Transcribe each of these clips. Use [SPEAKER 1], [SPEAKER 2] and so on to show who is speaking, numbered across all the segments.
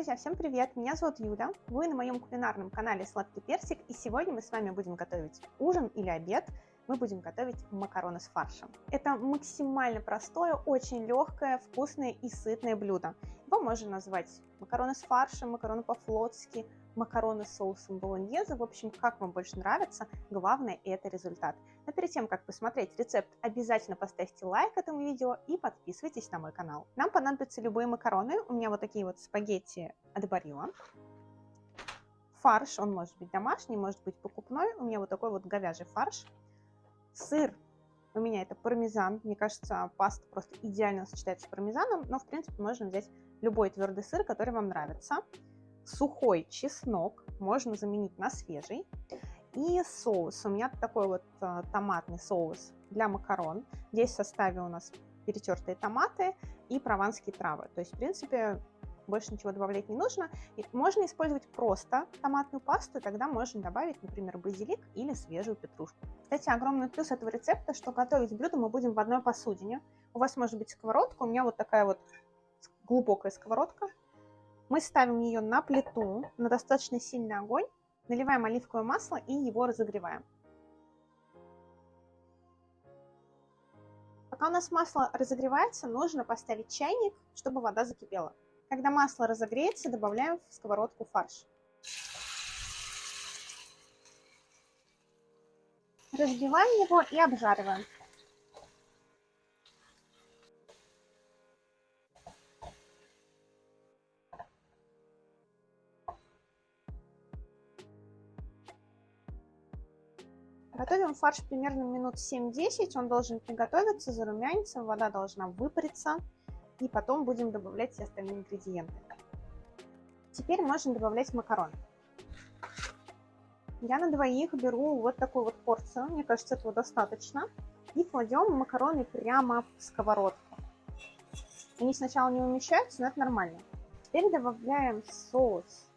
[SPEAKER 1] Друзья, всем привет! Меня зовут Юля, вы на моем кулинарном канале Сладкий Персик, и сегодня мы с вами будем готовить ужин или обед. Мы будем готовить макароны с фаршем. Это максимально простое, очень легкое, вкусное и сытное блюдо. Его можно назвать макароны с фаршем, макароны по-флотски, макароны с соусом болоньезе. В общем, как вам больше нравится, главное это результат. Но перед тем, как посмотреть рецепт, обязательно поставьте лайк этому видео и подписывайтесь на мой канал. Нам понадобятся любые макароны. У меня вот такие вот спагетти от Барилла. Фарш, он может быть домашний, может быть покупной. У меня вот такой вот говяжий фарш. Сыр у меня это пармезан. Мне кажется, паста просто идеально сочетается с пармезаном, но, в принципе, можно взять любой твердый сыр, который вам нравится сухой чеснок можно заменить на свежий. И соус. У меня такой вот а, томатный соус для макарон. Здесь в составе у нас перетертые томаты и прованские травы. То есть, в принципе, больше ничего добавлять не нужно. И можно использовать просто томатную пасту, тогда можно добавить, например, базилик или свежую петрушку. Кстати, огромный плюс этого рецепта, что готовить блюдо мы будем в одной посудине. У вас может быть сковородка, у меня вот такая вот глубокая сковородка. Мы ставим ее на плиту, на достаточно сильный огонь, наливаем оливковое масло и его разогреваем. Пока у нас масло разогревается, нужно поставить чайник, чтобы вода закипела. Когда масло разогреется, добавляем в сковородку фарш. Разбиваем его и обжариваем. Готовим фарш примерно минут 7-10, он должен приготовиться, зарумяниться, вода должна выпариться, и потом будем добавлять все остальные ингредиенты. Теперь можно добавлять макароны. Я на двоих беру вот такую вот порцию, мне кажется, этого достаточно, и кладем макароны прямо в сковородку. Они сначала не умещаются, но это нормально. Теперь добавляем соус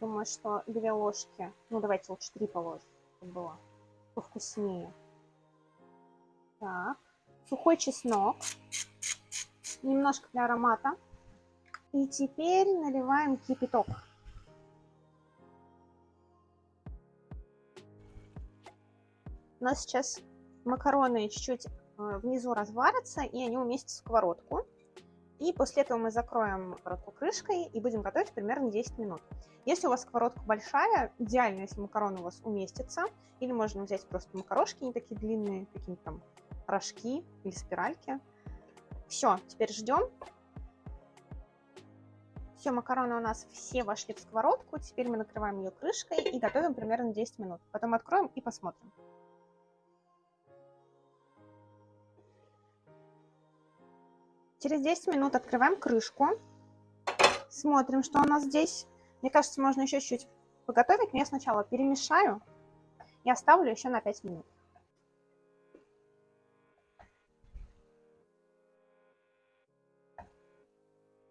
[SPEAKER 1] Думаю, что две ложки, ну давайте лучше три положим, чтобы было повкуснее. Так, сухой чеснок, немножко для аромата. И теперь наливаем кипяток. У нас сейчас макароны чуть-чуть э, внизу разварятся, и они уместятся в сковородку. И после этого мы закроем сковородку крышкой и будем готовить примерно 10 минут. Если у вас сковородка большая, идеально, если макароны у вас уместятся. Или можно взять просто макарошки, не такие длинные, какие-нибудь там рожки или спиральки. Все, теперь ждем. Все, макароны у нас все вошли в сковородку. Теперь мы накрываем ее крышкой и готовим примерно 10 минут. Потом откроем и посмотрим. Через 10 минут открываем крышку. Смотрим, что у нас здесь. Мне кажется, можно еще чуть-чуть поготовить, но я сначала перемешаю и оставлю еще на 5 минут.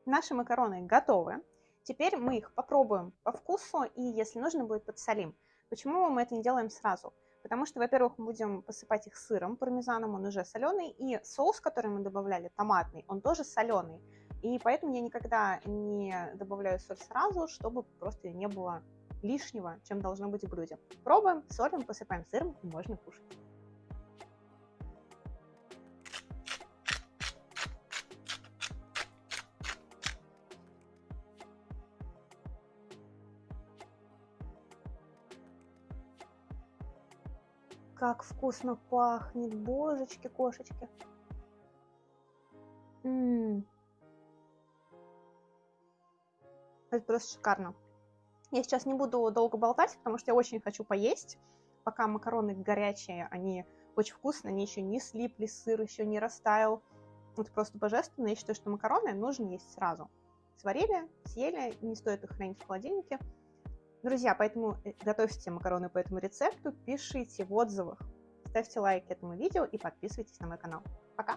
[SPEAKER 1] Наши макароны готовы. Теперь мы их попробуем по вкусу и, если нужно будет, подсолим. Почему мы это не делаем сразу? Потому что, во-первых, мы будем посыпать их сыром пармезаном, он уже соленый, и соус, который мы добавляли, томатный, он тоже соленый. И поэтому я никогда не добавляю соль сразу, чтобы просто не было лишнего, чем должно быть в блюде. Пробуем, солим, посыпаем сыром и можно кушать. Как вкусно пахнет, божечки, кошечки. М -м -м. Это просто шикарно. Я сейчас не буду долго болтать, потому что я очень хочу поесть. Пока макароны горячие, они очень вкусные, они еще не слипли, сыр еще не растаял. Это просто божественно. Я считаю, что макароны нужно есть сразу. Сварили, съели, не стоит их хранить в холодильнике. Друзья, поэтому э, готовьте макароны по этому рецепту, пишите в отзывах, ставьте лайк этому видео и подписывайтесь на мой канал. Пока!